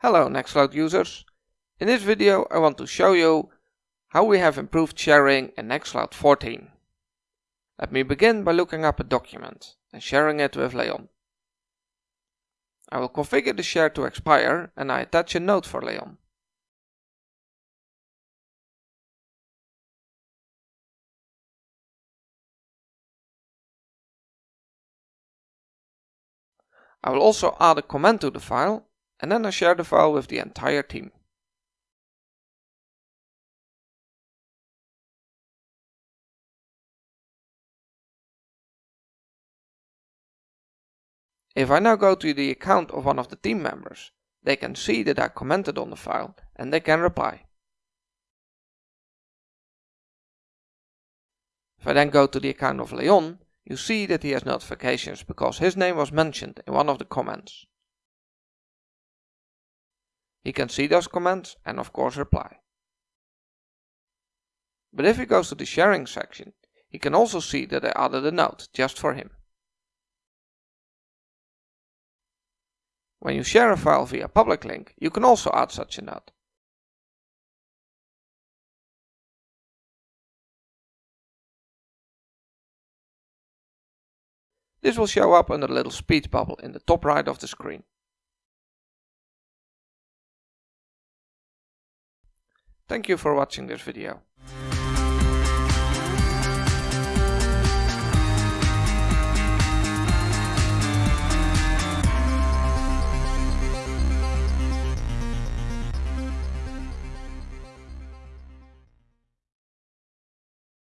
Hello Nextcloud users! In this video I want to show you how we have improved sharing in Nextcloud 14. Let me begin by looking up a document and sharing it with Leon. I will configure the share to expire and I attach a note for Leon. I will also add a comment to the file and then I share the file with the entire team. If I now go to the account of one of the team members, they can see that I commented on the file and they can reply. If I then go to the account of Leon, you see that he has notifications because his name was mentioned in one of the comments. He can see those comments and of course reply. But if he goes to the sharing section, he can also see that I added a note just for him. When you share a file via public link, you can also add such a note. This will show up under the little speech bubble in the top right of the screen. Thank you for watching this video.